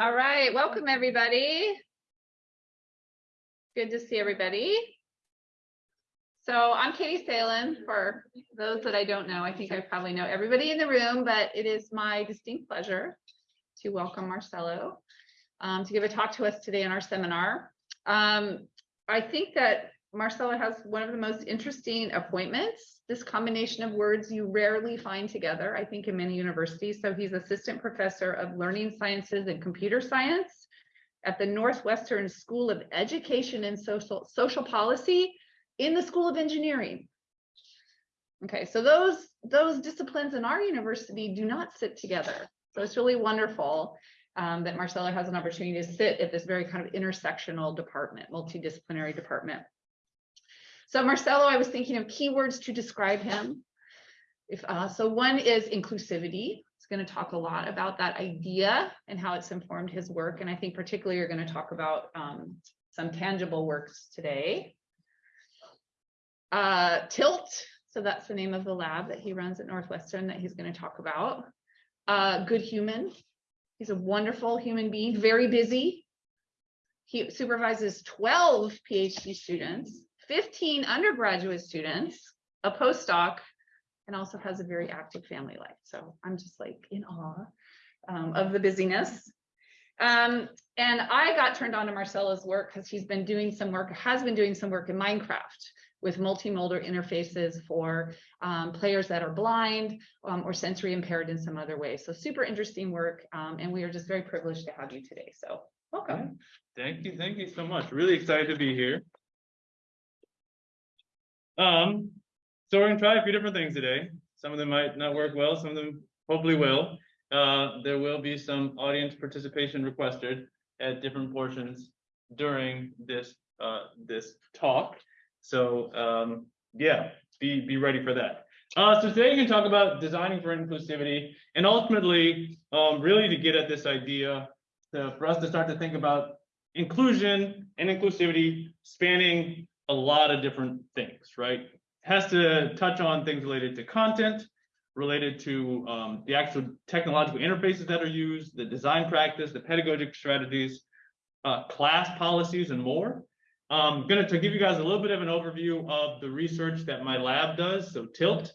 All right, welcome everybody. Good to see everybody. So I'm Katie Salen. For those that I don't know, I think I probably know everybody in the room, but it is my distinct pleasure to welcome Marcelo um, to give a talk to us today in our seminar. Um, I think that Marcelo has one of the most interesting appointments. This combination of words you rarely find together, I think, in many universities. So he's assistant professor of learning sciences and computer science at the Northwestern School of Education and Social, Social Policy in the School of Engineering. Okay, so those, those disciplines in our university do not sit together. So it's really wonderful um, that Marcelo has an opportunity to sit at this very kind of intersectional department, multidisciplinary department. So Marcelo, I was thinking of keywords to describe him. If uh, So one is inclusivity. He's going to talk a lot about that idea and how it's informed his work. And I think particularly you're going to talk about um, some tangible works today. Uh, Tilt, so that's the name of the lab that he runs at Northwestern that he's going to talk about. Uh, good human. He's a wonderful human being, very busy. He supervises 12 PhD students 15 undergraduate students, a postdoc, and also has a very active family life. So I'm just like in awe um, of the busyness. Um, and I got turned on to Marcelo's work because he's been doing some work, has been doing some work in Minecraft with multimodal interfaces for um, players that are blind um, or sensory impaired in some other way. So super interesting work. Um, and we are just very privileged to have you today. So welcome. Thank you. Thank you so much. Really excited to be here. Um, so we're gonna try a few different things today. Some of them might not work well, some of them hopefully will. Uh, there will be some audience participation requested at different portions during this uh, this talk. So um, yeah, be be ready for that. Uh, so today you can talk about designing for inclusivity and ultimately um, really to get at this idea to, for us to start to think about inclusion and inclusivity spanning a lot of different things, right? Has to touch on things related to content, related to um, the actual technological interfaces that are used, the design practice, the pedagogic strategies, uh, class policies, and more. I'm going to give you guys a little bit of an overview of the research that my lab does, so TILT,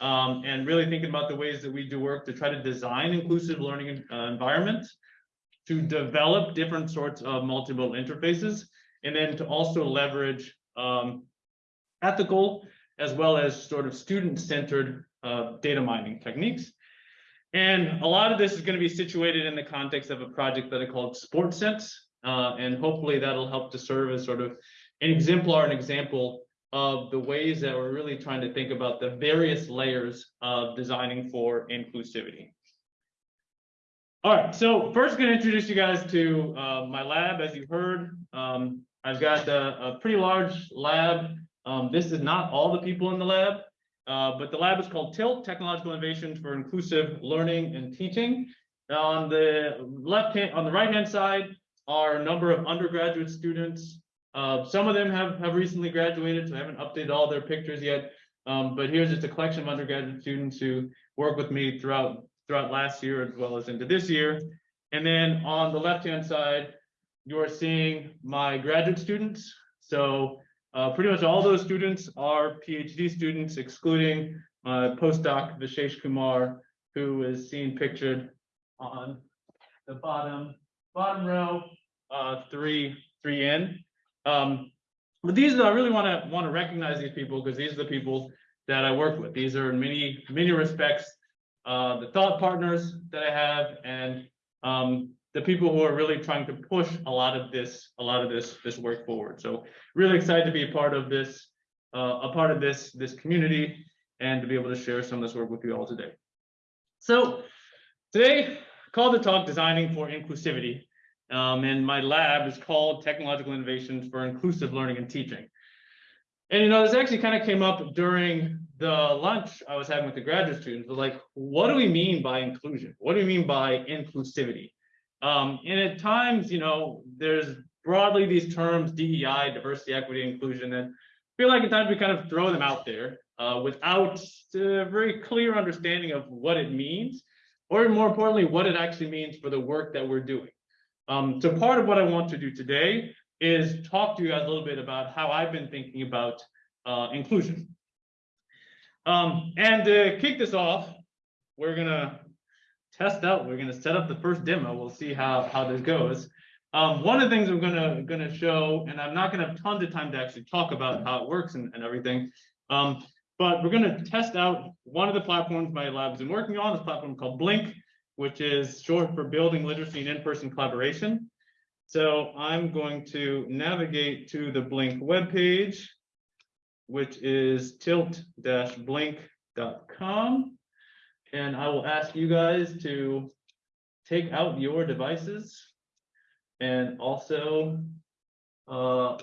um, and really thinking about the ways that we do work to try to design inclusive learning uh, environments, to develop different sorts of multimodal interfaces, and then to also leverage um, ethical as well as sort of student-centered uh, data mining techniques. And a lot of this is going to be situated in the context of a project that I called SportSense, uh, and hopefully that'll help to serve as sort of an exemplar, an example of the ways that we're really trying to think about the various layers of designing for inclusivity. All right, so first going to introduce you guys to uh, my lab. As you heard, um, I've got a, a pretty large lab. Um, this is not all the people in the lab, uh, but the lab is called TILT, Technological Innovations for Inclusive Learning and Teaching. On the left hand, on the right hand side are a number of undergraduate students. Uh, some of them have, have recently graduated, so I haven't updated all their pictures yet. Um, but here's just a collection of undergraduate students who work with me throughout throughout last year as well as into this year. And then on the left hand side, you're seeing my graduate students. So uh, pretty much all those students are PhD students, excluding postdoc Vishesh Kumar, who is seen pictured on the bottom bottom row, uh, three three in. Um, but these I really want to want to recognize these people because these are the people that I work with. These are in many many respects uh, the thought partners that I have and um, the people who are really trying to push a lot of this, a lot of this, this work forward. So really excited to be a part of this, uh, a part of this, this community and to be able to share some of this work with you all today. So today, called the talk Designing for Inclusivity. Um, and my lab is called Technological Innovations for Inclusive Learning and Teaching. And you know, this actually kind of came up during the lunch I was having with the graduate students. Like, what do we mean by inclusion? What do we mean by inclusivity? Um, and at times, you know, there's broadly these terms, DEI, diversity, equity, inclusion, and I feel like at times we kind of throw them out there uh, without a very clear understanding of what it means, or more importantly, what it actually means for the work that we're doing. Um, so part of what I want to do today is talk to you guys a little bit about how I've been thinking about uh, inclusion. Um, and to kick this off, we're gonna test out, we're gonna set up the first demo. We'll see how, how this goes. Um, one of the things I'm gonna, gonna show, and I'm not gonna have tons of time to actually talk about how it works and, and everything. Um, but we're gonna test out one of the platforms my lab's been working on, this platform called Blink, which is short for Building Literacy and In-Person Collaboration. So I'm going to navigate to the Blink webpage, which is tilt-blink.com. And I will ask you guys to take out your devices and also uh,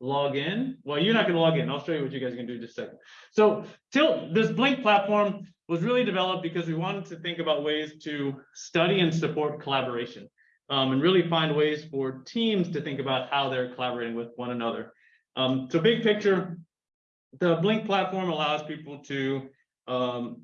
log in. Well, you're not gonna log in. I'll show you what you guys can do in just a second. So Tilt, this Blink platform was really developed because we wanted to think about ways to study and support collaboration. Um, and really find ways for teams to think about how they're collaborating with one another. Um, so big picture, the Blink platform allows people to, um,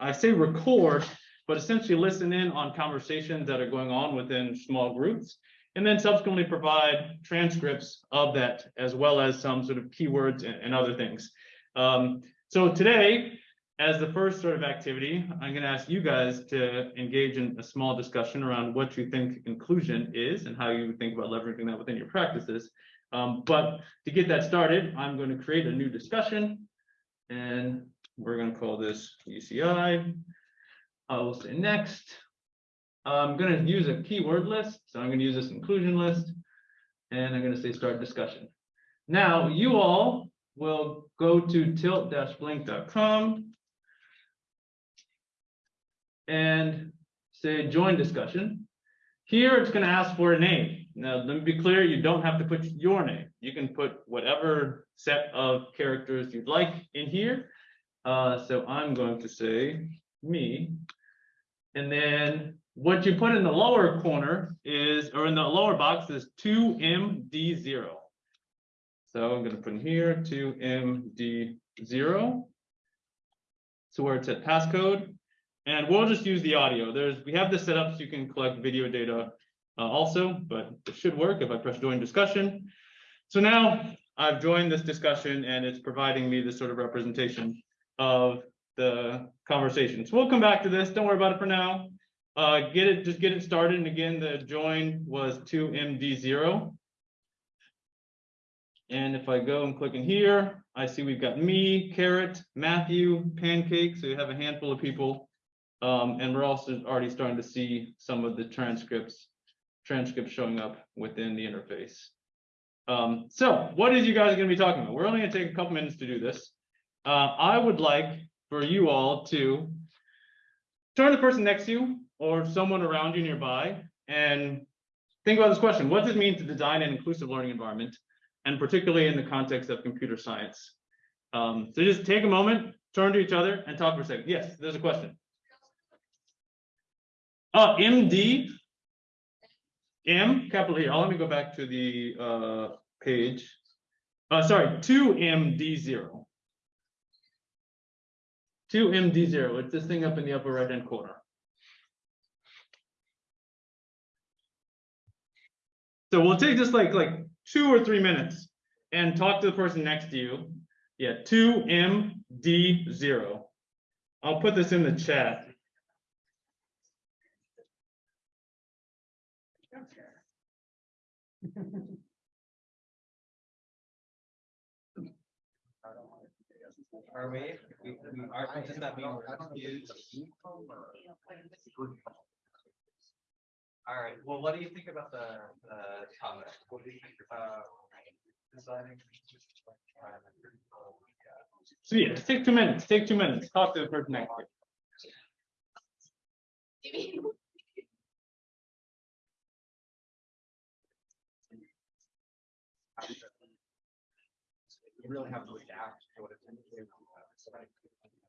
I say record, but essentially listen in on conversations that are going on within small groups. And then subsequently provide transcripts of that as well as some sort of keywords and, and other things. Um, so today, as the first sort of activity, I'm going to ask you guys to engage in a small discussion around what you think inclusion is and how you think about leveraging that within your practices. Um, but to get that started, I'm going to create a new discussion and we're going to call this UCI. I will say next. I'm going to use a keyword list. So I'm going to use this inclusion list and I'm going to say start discussion. Now you all will go to tilt-blink.com and say join discussion. Here it's going to ask for a name. Now, let me be clear, you don't have to put your name. You can put whatever set of characters you'd like in here. Uh, so I'm going to say me. And then what you put in the lower corner is, or in the lower box is 2MD0. So I'm going to put in here 2MD0. So where it's at passcode. And we'll just use the audio. There's, we have this set up so you can collect video data uh, also, but it should work if I press join discussion. So now I've joined this discussion and it's providing me this sort of representation of the conversation. So we'll come back to this. Don't worry about it for now. Uh, get it, just get it started. And again, the join was 2MD0. And if I go and click in here, I see we've got me, Carrot, Matthew, Pancake. So we have a handful of people. Um, and we're also already starting to see some of the transcripts, transcripts showing up within the interface. Um, so what is you guys going to be talking about? We're only going to take a couple minutes to do this uh, I would like for you all to turn the person next to you or someone around you nearby and think about this question. What does it mean to design an inclusive learning environment and particularly in the context of computer science? Um, so just take a moment, turn to each other and talk for a second. Yes, there's a question. Uh, MD, M, capital here. Oh, let me go back to the uh, page. Uh, sorry, 2MD0 to MD0. It's this thing up in the upper right hand corner. So we'll take just like like two or three minutes and talk to the person next to you. Yeah, 2MD0. I'll put this in the chat. Are we? We, we are, does that mean we're confused? All right, well, what do you think about the, the topic? What do you think, uh, designing? So yeah, take two minutes, take two minutes, talk to the person next to you. You really have to adapt to what it's. into, uh, so I- how- how to,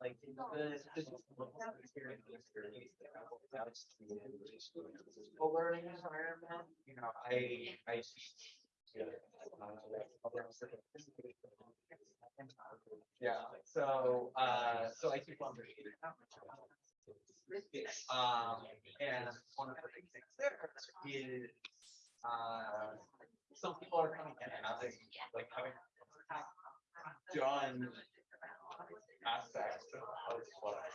Like the. Full learning environment, you know, I, I. Yeah, so, uh, so I keep on reading. Um, and one of the big things there is, uh, some people are coming in and having, like, having done aspects of what I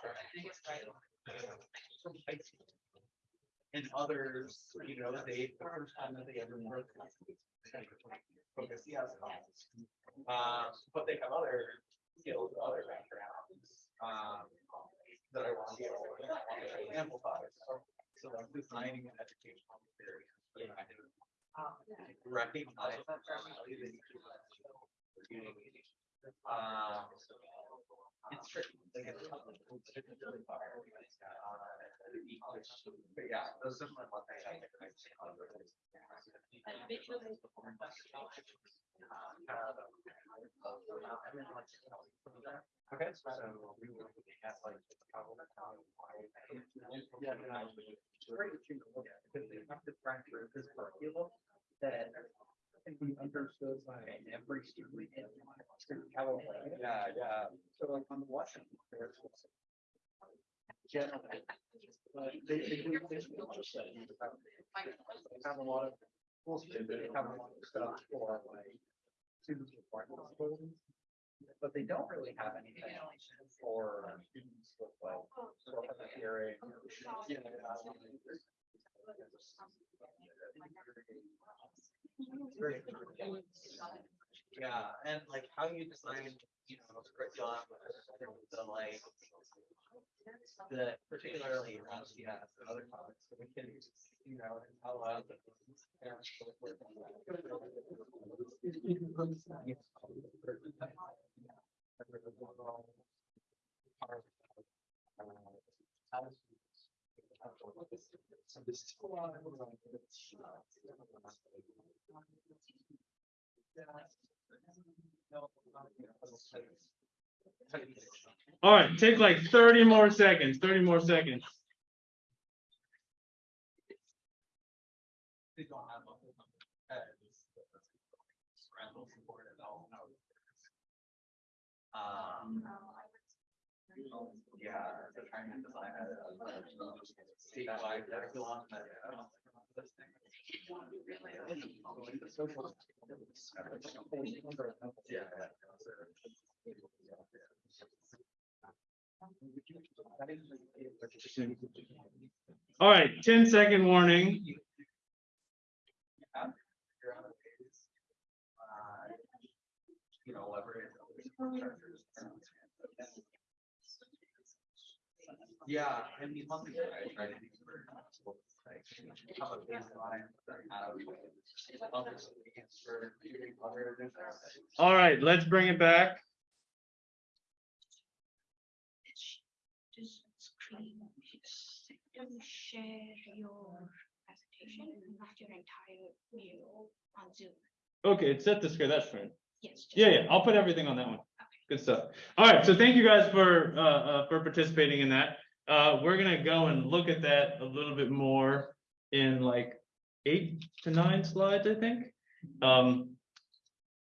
And others, you know, they, the first time that they ever work. Focus, yes. Um, but they have other skills, other backgrounds, um, that I want to be able to amplify. So, so like designing an educational experience. know, I Recognize. that Um, it's tricky. like, it's tough, it's really hard. Uh, But yeah, those are my one thing the- Okay, so we will have like. Yeah, and I- it's great at because they have to factor this curriculum that think we understood by every student in California. Yeah, yeah. So like on the Washington. there's this Generally. uh, They, they do this, just that you have they have a lot of, schools do, they have a lot of stuff for like. Students with blind disabilities. But they don't really have anything for students with like. sort of hearing. you know, Very. Yeah, and like how you design, you know, curriculum, the like. The particularly around CS and uh, other topics, so we can, you know, the. parents to work So this is. All right, take like thirty more seconds, thirty more seconds. They don't have. a- uh, parental support. Um. All right, 10 second warning. Uh, You know, leverage. Yeah, I mean, one thing that I try to do. for schools, like, have a baseline, have other solutions for doing other different- All right, let's bring it back. Just screen, don't share your presentation, not your entire view on Zoom. Okay, it's set to screen, that's fine. Yes. Yeah, yeah, I'll put everything on that one. Good stuff. All right, so thank you guys for, uh, uh, for participating in that. Uh, we're gonna go and look at that a little bit more in like eight to nine slides, I think. Um,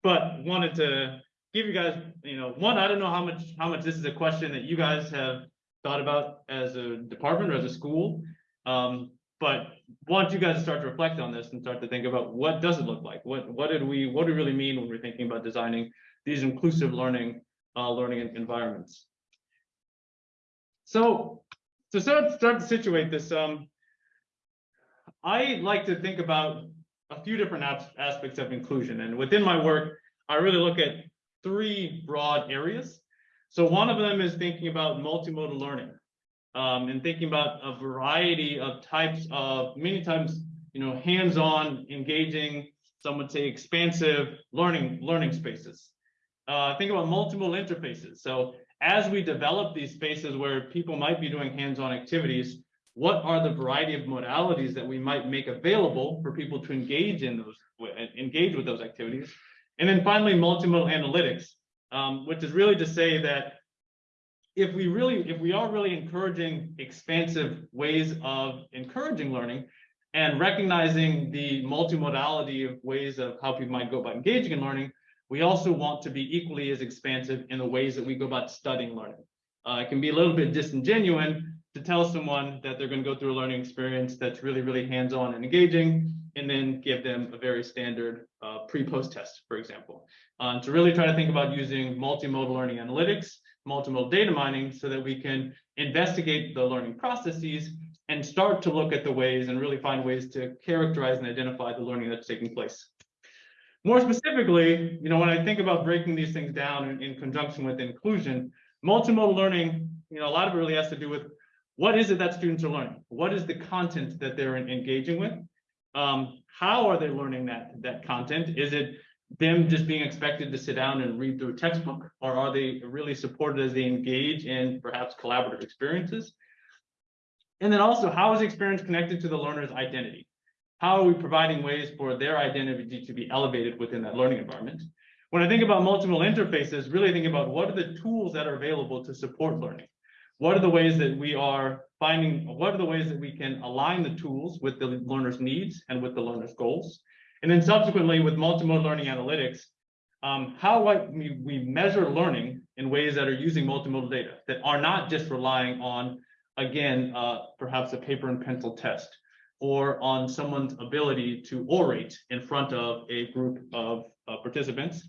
but wanted to give you guys, you know, one, I don't know how much, how much this is a question that you guys have thought about as a department or as a school. Um, but want you guys to start to reflect on this and start to think about what does it look like? What, what did we, what do we really mean when we're thinking about designing these inclusive learning, uh, learning environments? So, to start, start to situate this, um, I like to think about a few different aspects of inclusion, and within my work, I really look at three broad areas. So one of them is thinking about multimodal learning, um, and thinking about a variety of types of, many times, you know, hands-on, engaging, some would say expansive learning, learning spaces. Uh, think about multiple interfaces. So as we develop these spaces where people might be doing hands-on activities, what are the variety of modalities that we might make available for people to engage in those, engage with those activities. And then finally, multimodal analytics, um, which is really to say that if we really, if we are really encouraging expansive ways of encouraging learning and recognizing the multimodality of ways of how people might go about engaging in learning, we also want to be equally as expansive in the ways that we go about studying learning. Uh, it can be a little bit disingenuous to tell someone that they're going to go through a learning experience that's really, really hands-on and engaging, and then give them a very standard uh, pre-post test, for example. Um, to really try to think about using multimodal learning analytics, multimodal data mining, so that we can investigate the learning processes and start to look at the ways and really find ways to characterize and identify the learning that's taking place. More specifically, you know, when I think about breaking these things down in, in conjunction with inclusion, multimodal learning, you know, a lot of it really has to do with what is it that students are learning? What is the content that they're engaging with? Um, how are they learning that, that content? Is it them just being expected to sit down and read through a textbook? Or are they really supported as they engage in perhaps collaborative experiences? And then also, how is the experience connected to the learner's identity? How are we providing ways for their identity to be elevated within that learning environment? When I think about multiple interfaces, really think about what are the tools that are available to support learning? What are the ways that we are finding, what are the ways that we can align the tools with the learner's needs and with the learner's goals? And then subsequently with multimodal learning analytics, um, how we, we measure learning in ways that are using multimodal data that are not just relying on, again, uh, perhaps a paper and pencil test or on someone's ability to orate in front of a group of uh, participants,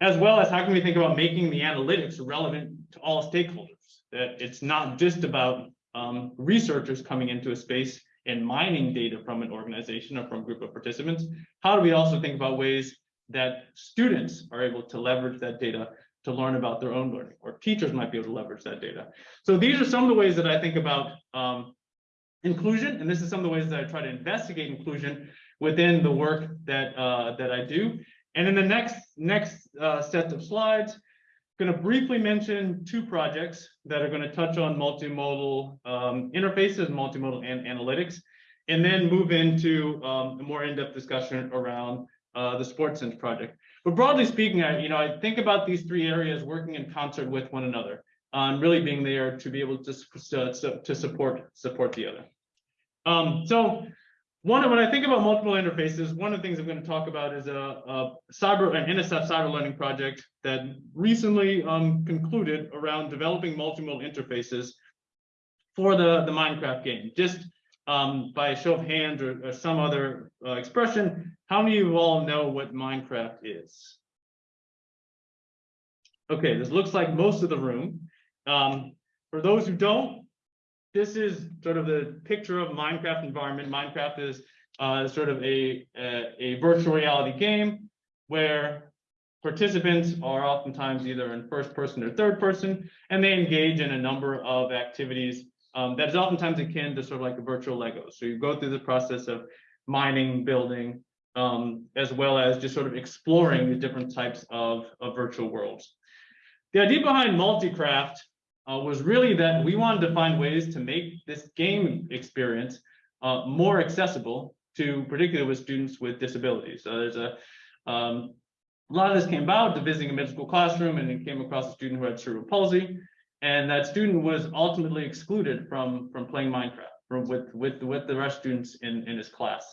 as well as how can we think about making the analytics relevant to all stakeholders? That it's not just about um, researchers coming into a space and mining data from an organization or from a group of participants. How do we also think about ways that students are able to leverage that data to learn about their own learning, or teachers might be able to leverage that data. So these are some of the ways that I think about um, inclusion, and this is some of the ways that I try to investigate inclusion within the work that uh, that I do. And in the next next uh, set of slides, I'm going to briefly mention two projects that are going to touch on multimodal um, interfaces, multimodal an analytics, and then move into um, a more in-depth discussion around uh, the Sports Sense project. But broadly speaking, I, you know, I think about these three areas working in concert with one another, um, really being there to be able to, to, to support support the other. Um, so one, when I think about multiple interfaces, one of the things I'm going to talk about is a, a cyber, an NSF cyber learning project that recently um, concluded around developing multimodal interfaces for the, the Minecraft game. Just um, by a show of hands or, or some other uh, expression, how many of you all know what Minecraft is? Okay, this looks like most of the room. Um, for those who don't, this is sort of the picture of Minecraft environment. Minecraft is uh, sort of a, a, a virtual reality game where participants are oftentimes either in first person or third person, and they engage in a number of activities um, that is oftentimes akin to sort of like a virtual Lego. So you go through the process of mining, building, um, as well as just sort of exploring the different types of, of virtual worlds. The idea behind Multicraft uh, was really that we wanted to find ways to make this game experience uh, more accessible to particularly with students with disabilities. So there's a um, a lot of this came about to visiting a middle school classroom and it came across a student who had cerebral palsy. And that student was ultimately excluded from, from playing Minecraft from, with, with, with the rest of students in, in his class.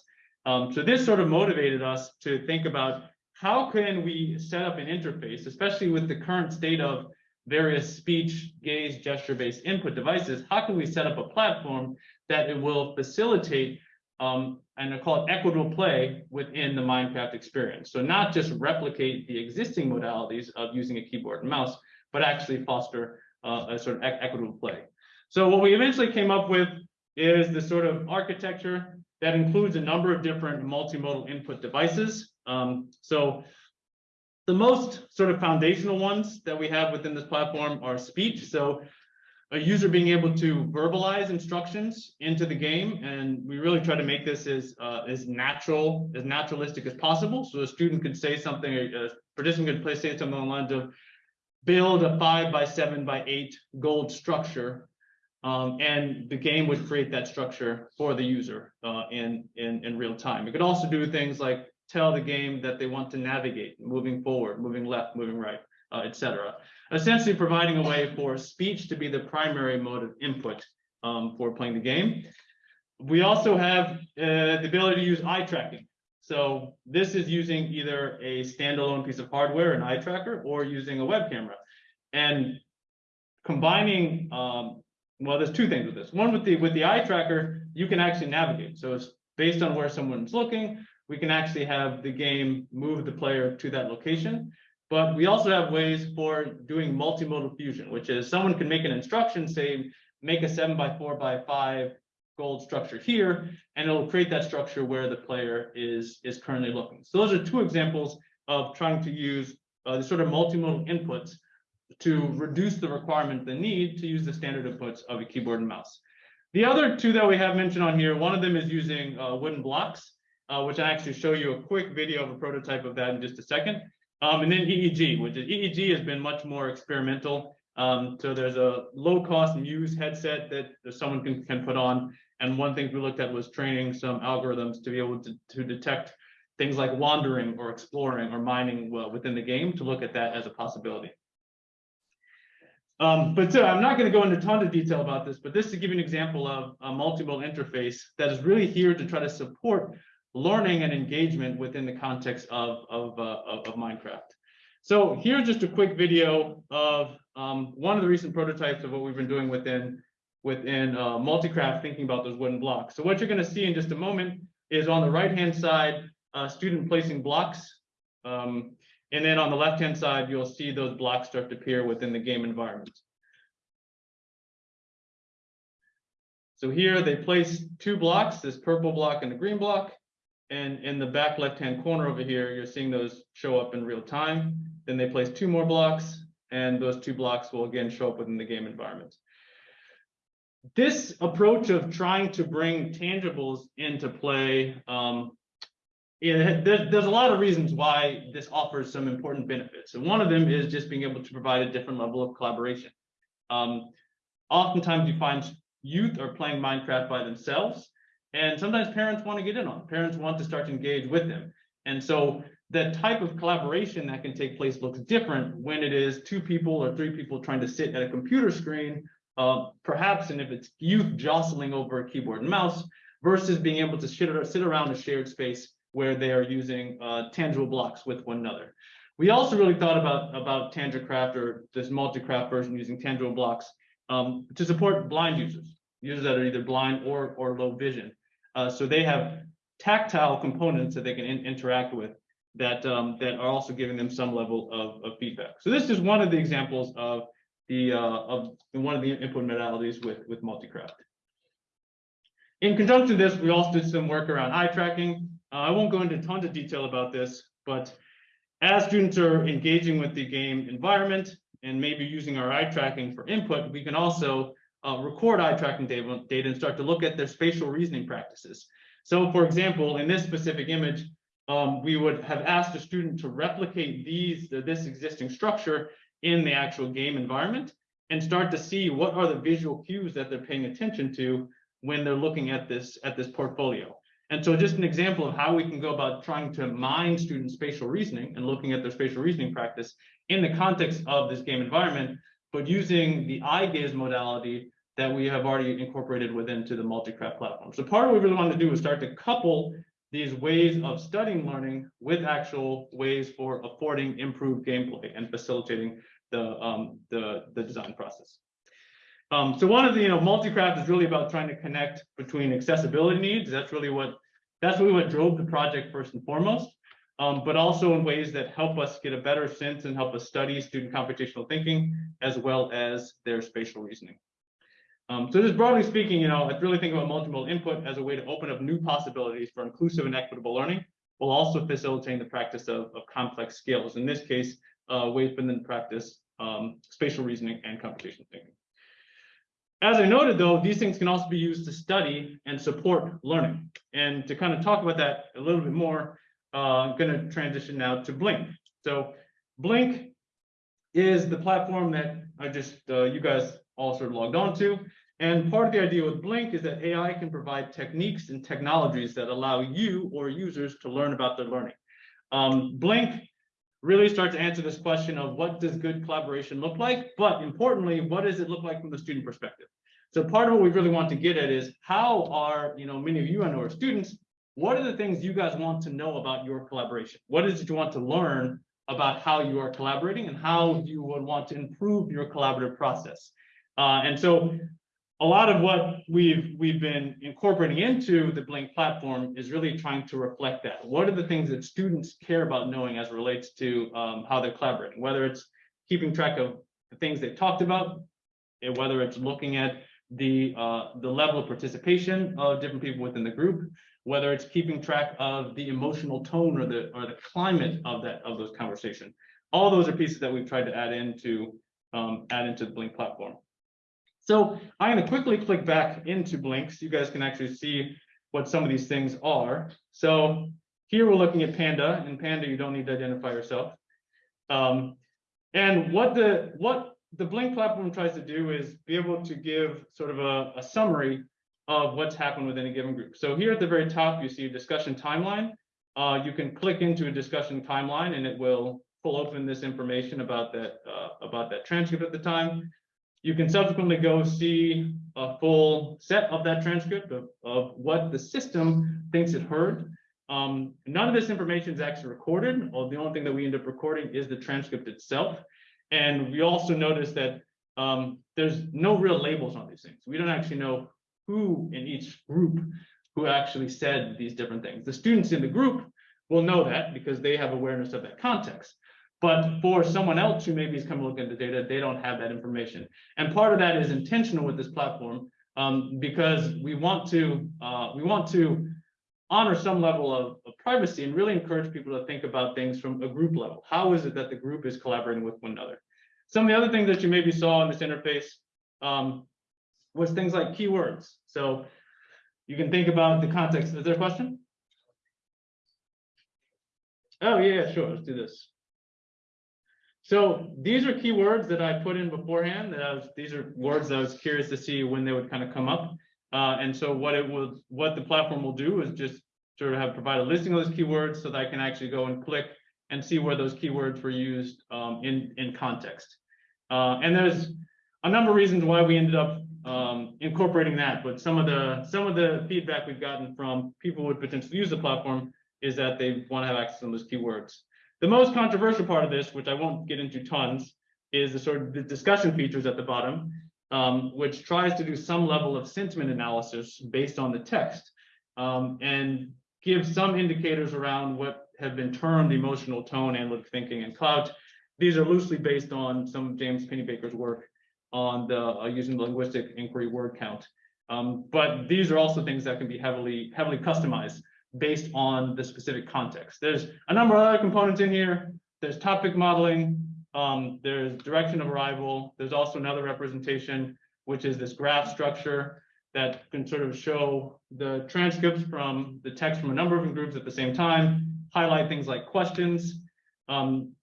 Um, so this sort of motivated us to think about how can we set up an interface, especially with the current state of various speech, gaze, gesture-based input devices, how can we set up a platform that it will facilitate um, and I call it equitable play within the Minecraft experience. So not just replicate the existing modalities of using a keyboard and mouse, but actually foster uh, a sort of equitable play. So what we eventually came up with is the sort of architecture that includes a number of different multimodal input devices. Um, so the most sort of foundational ones that we have within this platform are speech. So a user being able to verbalize instructions into the game. And we really try to make this as, uh, as natural, as naturalistic as possible. So a student could say something, a participant could say something on the lines build a five by seven by eight gold structure Um, and the game would create that structure for the user, uh, in, in, in real time. It could also do things like tell the game that they want to navigate, moving forward, moving left, moving right, uh, et cetera. Essentially providing a way for speech to be the primary mode of input, um, for playing the game. We also have, uh, the ability to use eye tracking. So this is using either a standalone piece of hardware, an eye tracker, or using a web camera. And combining, um, well, there's two things with this. One with the, with the eye tracker, you can actually navigate. So it's based on where someone's looking. We can actually have the game move the player to that location. But we also have ways for doing multimodal fusion, which is someone can make an instruction, say, make a seven by four by five gold structure here, and it'll create that structure where the player is, is currently looking. So those are two examples of trying to use uh, the sort of multimodal inputs to reduce the requirement, the need to use the standard inputs of a keyboard and mouse. The other two that we have mentioned on here, one of them is using uh, wooden blocks, uh, which I actually show you a quick video of a prototype of that in just a second. Um, and then EEG, which is EEG has been much more experimental. Um, so there's a low cost Muse headset that someone can, can put on. And one thing we looked at was training some algorithms to be able to, to detect things like wandering or exploring or mining well, within the game to look at that as a possibility. Um, but so I'm not going to go into tons of detail about this, but this is to give you an example of a multimodal interface that is really here to try to support learning and engagement within the context of, of, uh, of, Minecraft. So here's just a quick video of um, one of the recent prototypes of what we've been doing within within uh, Multicraft, thinking about those wooden blocks. So what you're going to see in just a moment is on the right-hand side, a student placing blocks. Um, and then on the left-hand side, you'll see those blocks start to appear within the game environment. So here they place two blocks, this purple block and the green block. And in the back left-hand corner over here, you're seeing those show up in real time. Then they place two more blocks and those two blocks will again show up within the game environment. This approach of trying to bring tangibles into play, um, yeah, there's, there's a lot of reasons why this offers some important benefits. And one of them is just being able to provide a different level of collaboration. Um, oftentimes you find youth are playing Minecraft by themselves, and sometimes parents want to get in on. Parents want to start to engage with them. And so the type of collaboration that can take place looks different when it is two people or three people trying to sit at a computer screen, uh, perhaps, and if it's youth jostling over a keyboard and mouse, versus being able to sit, sit around a shared space where they are using uh, tangible blocks with one another. We also really thought about, about TangiCraft or this multi-craft version using tangible blocks um, to support blind users, users that are either blind or, or low vision. Uh, so they have tactile components that they can in interact with that, um, that are also giving them some level of, of feedback. So this is one of the examples of the uh, of one of the input modalities with, with multi-craft. In conjunction with this, we also did some work around eye tracking. Uh, I won't go into tons of detail about this, but as students are engaging with the game environment and maybe using our eye tracking for input, we can also uh, record eye tracking data, data and start to look at their spatial reasoning practices. So for example, in this specific image, um, we would have asked a student to replicate these, this existing structure in the actual game environment and start to see what are the visual cues that they're paying attention to when they're looking at this at this portfolio. And so just an example of how we can go about trying to mine student spatial reasoning and looking at their spatial reasoning practice in the context of this game environment, but using the eye gaze modality that we have already incorporated within to the multi-craft platform. So part of what we really wanted to do was start to couple these ways of studying learning with actual ways for affording improved gameplay and facilitating the, um, the, the design process. Um, so one of the, you know, multi-craft is really about trying to connect between accessibility needs. That's really what, that's really what drove the project first and foremost. Um, but also in ways that help us get a better sense and help us study student computational thinking as well as their spatial reasoning. Um, so just broadly speaking, you know, I really think about multiple input as a way to open up new possibilities for inclusive and equitable learning, while also facilitating the practice of, of complex skills. In this case, uh, ways within practice, um, spatial reasoning and computational thinking. As I noted, though, these things can also be used to study and support learning. And to kind of talk about that a little bit more, uh, I'm going to transition now to Blink. So Blink is the platform that I just, uh, you guys all sort of logged on to. And part of the idea with Blink is that AI can provide techniques and technologies that allow you or users to learn about their learning. Um, Blink really starts to answer this question of what does good collaboration look like, but importantly, what does it look like from the student perspective? So part of what we really want to get at is how are, you know, many of you I know are students, what are the things you guys want to know about your collaboration? What is it you want to learn about how you are collaborating and how you would want to improve your collaborative process? Uh, and so a lot of what we've we've been incorporating into the Blink platform is really trying to reflect that. What are the things that students care about knowing as relates to um, how they're collaborating, whether it's keeping track of the things they talked about, whether it's looking at the uh, the level of participation of different people within the group, whether it's keeping track of the emotional tone or the or the climate of that of those conversations. All those are pieces that we've tried to add into um, add into the Blink platform. So I'm going to quickly click back into Blink so you guys can actually see what some of these things are. So here we're looking at Panda, and Panda you don't need to identify yourself. Um, and what the what the Blink platform tries to do is be able to give sort of a, a summary of what's happened within a given group. So here at the very top, you see a discussion timeline. Uh, you can click into a discussion timeline and it will pull open this information about that uh, about that transcript at the time. You can subsequently go see a full set of that transcript of, of what the system thinks it heard. Um, none of this information is actually recorded, or the only thing that we end up recording is the transcript itself. And we also notice that um, there's no real labels on these things. We don't actually know who in each group who actually said these different things. The students in the group will know that because they have awareness of that context. But for someone else who maybe is coming looking at the data, they don't have that information. And part of that is intentional with this platform um, because we want to uh, we want to honor some level of, of, privacy and really encourage people to think about things from a group level. How is it that the group is collaborating with one another? Some of the other things that you maybe saw in this interface um, was things like keywords. So you can think about the context. Is there a question? Oh yeah, sure. Let's do this. So these are keywords that I put in beforehand. That I was, these are words that I was curious to see when they would kind of come up. Uh, and so what it will, what the platform will do is just sort of have provide a listing of those keywords so that I can actually go and click and see where those keywords were used um, in in context. Uh, and there's a number of reasons why we ended up um, incorporating that. But some of the some of the feedback we've gotten from people who would potentially use the platform is that they want to have access to those keywords. The most controversial part of this, which I won't get into tons, is the sort of the discussion features at the bottom, um, which tries to do some level of sentiment analysis based on the text um, and gives some indicators around what have been termed emotional tone, analytic thinking, and clout. These are loosely based on some of James Pennebaker's work on the uh, using the linguistic inquiry word count. Um, but these are also things that can be heavily heavily customized based on the specific context. There's a number of other components in here. There's topic modeling, um, there's direction of arrival. There's also another representation, which is this graph structure that can sort of show the transcripts from the text from a number of groups at the same time, highlight things like questions, um,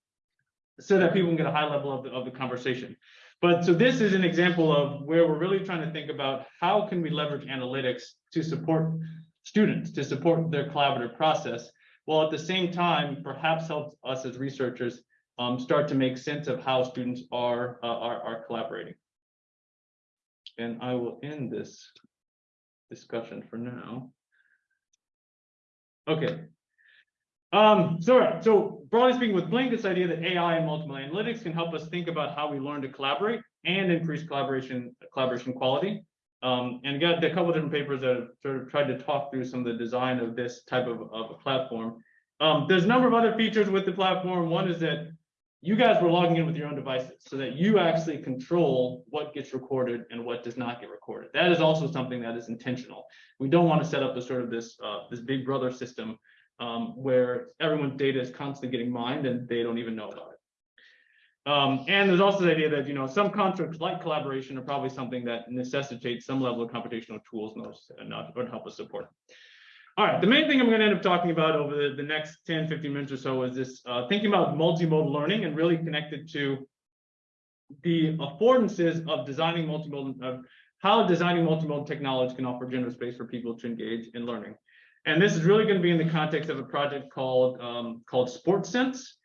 so that people can get a high level of the, of the conversation. But so this is an example of where we're really trying to think about how can we leverage analytics to support students to support their collaborative process, while at the same time, perhaps help us as researchers um, start to make sense of how students are, uh, are, are collaborating. And I will end this discussion for now. Okay. Um, so, so broadly speaking, with Blink, this idea that AI and multiple analytics can help us think about how we learn to collaborate and increase collaboration collaboration quality. Um, and got a couple different papers that have sort of tried to talk through some of the design of this type of, of a platform. Um, there's a number of other features with the platform. One is that you guys were logging in with your own devices so that you actually control what gets recorded and what does not get recorded. That is also something that is intentional. We don't want to set up the sort of this uh, this big brother system um, where everyone's data is constantly getting mined and they don't even know about it. Um, and there's also the idea that, you know, some constructs like collaboration are probably something that necessitates some level of computational tools and those not would help us support. All right, the main thing I'm going to end up talking about over the, the next 10, 15 minutes or so is this uh, thinking about multimodal learning and really connected to the affordances of designing multimodal, of how designing multimodal technology can offer generous space for people to engage in learning. And this is really going to be in the context of a project called um, called Sports Sense.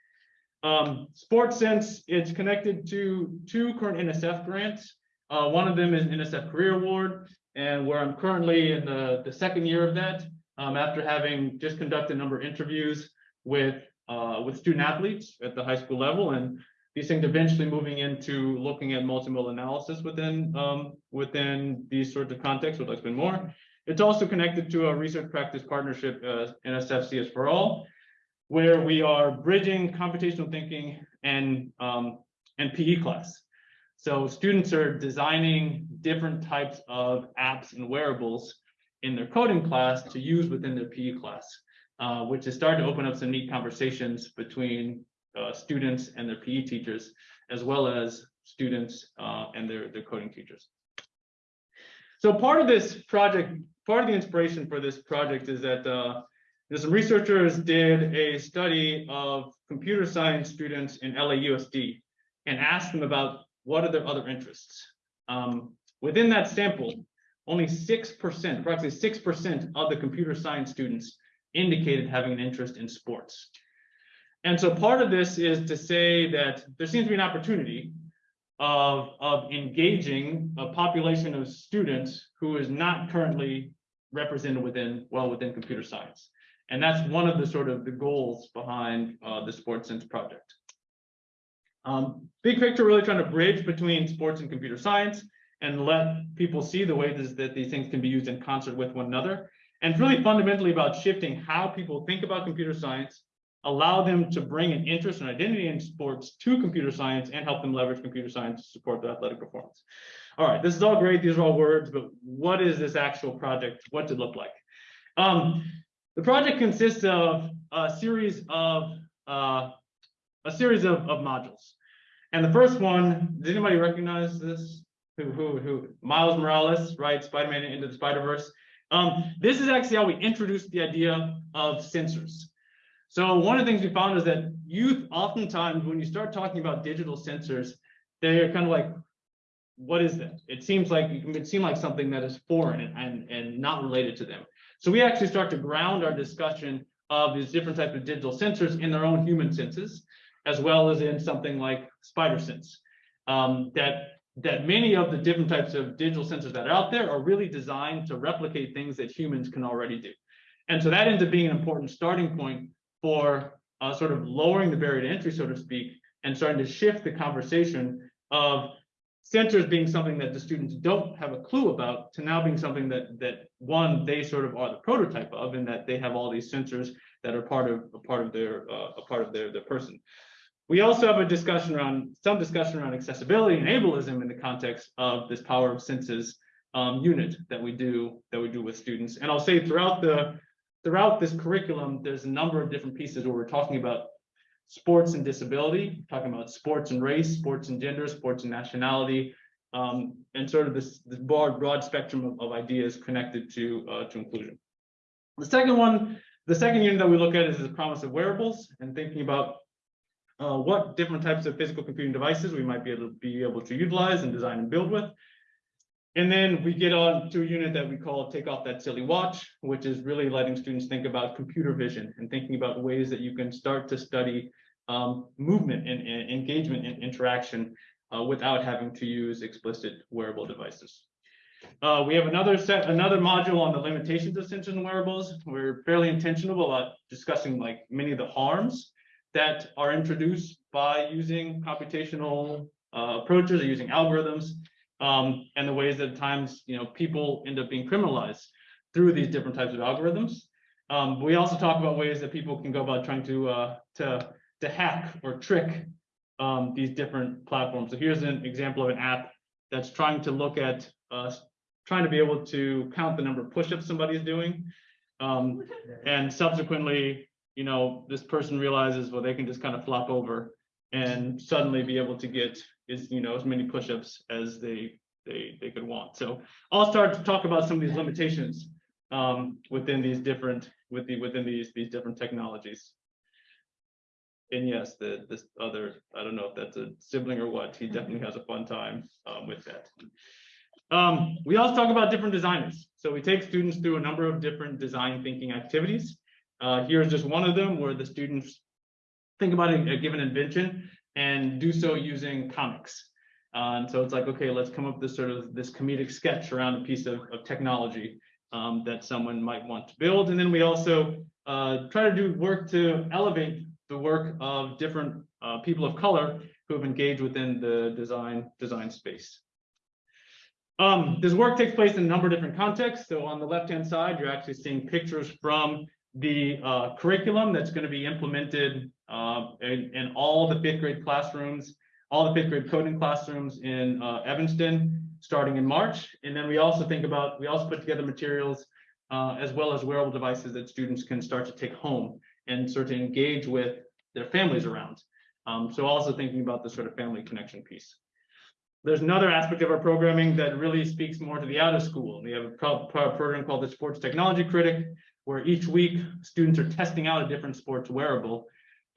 Um, Sports Sense, it's connected to two current NSF grants. Uh, one of them is NSF Career Award, and where I'm currently in the, the second year of that, um, after having just conducted a number of interviews with uh, with student athletes at the high school level, and these things eventually moving into looking at multimodal analysis within um, within these sorts of contexts, would like to spend more. It's also connected to a research practice partnership, uh, NSF CS for All, where we are bridging computational thinking and um, and PE class. So students are designing different types of apps and wearables in their coding class to use within their PE class, uh, which is starting to open up some neat conversations between uh, students and their PE teachers, as well as students uh, and their, their coding teachers. So part of this project, part of the inspiration for this project is that there's some researchers did a study of computer science students in LAUSD and asked them about what are their other interests. Um, within that sample, only 6%, approximately 6% of the computer science students indicated having an interest in sports. And so part of this is to say that there seems to be an opportunity of, of engaging a population of students who is not currently represented within, well, within computer science. And that's one of the sort of the goals behind uh, the Sports Sense project. Um, big picture, really trying to bridge between sports and computer science and let people see the ways that these things can be used in concert with one another. And it's really fundamentally about shifting how people think about computer science, allow them to bring an interest and identity in sports to computer science and help them leverage computer science to support their athletic performance. All right, this is all great. These are all words, but what is this actual project? What does it look like? Um, the project consists of a series of uh, a series of, of modules. And the first one, does anybody recognize this? Who, who, who? Miles Morales, right? Spider-Man into the Spider-Verse. Um, this is actually how we introduced the idea of sensors. So one of the things we found is that youth, oftentimes, when you start talking about digital sensors, they're kind of like, what is that? It seems like it can seem like something that is foreign and, and, and not related to them. So we actually start to ground our discussion of these different types of digital sensors in their own human senses, as well as in something like spider sense. Um, that that many of the different types of digital sensors that are out there are really designed to replicate things that humans can already do. And so that ends up being an important starting point for uh, sort of lowering the barrier to entry, so to speak, and starting to shift the conversation of sensors being something that the students don't have a clue about to now being something that that one they sort of are the prototype of and that they have all these sensors that are part of a part of their uh, a part of their their person. We also have a discussion around some discussion around accessibility and ableism in the context of this power of senses um, unit that we do that we do with students. And I'll say throughout the throughout this curriculum, there's a number of different pieces where we're talking about sports and disability, talking about sports and race, sports and gender, sports and nationality, um, and sort of this, this broad, broad spectrum of, of ideas connected to, uh, to inclusion. The second one, the second unit that we look at is the promise of wearables and thinking about uh, what different types of physical computing devices we might be able to be able to utilize and design and build with. And then we get on to a unit that we call take off that silly watch, which is really letting students think about computer vision and thinking about ways that you can start to study um, movement and, and, engagement and interaction uh, without having to use explicit wearable devices. Uh, we have another set, another module on the limitations of sensors and wearables. We're fairly intentional about discussing like many of the harms that are introduced by using computational uh, approaches or using algorithms um, and the ways that at times, you know, people end up being criminalized through these different types of algorithms. Um, we also talk about ways that people can go about trying to uh, to to hack or trick um, these different platforms. So here's an example of an app that's trying to look at uh, trying to be able to count the number of push-ups somebody's doing, um, and subsequently, you know, this person realizes well they can just kind of flop over and suddenly be able to get is you know as many push-ups as they they they could want. So I'll start to talk about some of these limitations um, within these different with the within these these different technologies. And yes, the this other I don't know if that's a sibling or what. He definitely has a fun time um, with that. Um, we also talk about different designers. So we take students through a number of different design thinking activities. Uh, here's just one of them where the students think about a, a given invention and do so using comics. Uh, and so it's like, okay, let's come up with this sort of this comedic sketch around a piece of, of technology um, that someone might want to build. And then we also uh, try to do work to elevate the work of different uh, people of color who have engaged within the design design space. Um, this work takes place in a number of different contexts. So on the left-hand side, you're actually seeing pictures from the uh, curriculum that's going to be implemented uh, in, in all the fifth grade classrooms, all the fifth grade coding classrooms in uh, Evanston, starting in March. And then we also think about, we also put together materials uh, as well as wearable devices that students can start to take home and sort of engage with their families around. Um, so also thinking about the sort of family connection piece. There's another aspect of our programming that really speaks more to the out of school. We have a pro pro program called the Sports Technology Critic, where each week students are testing out a different sports wearable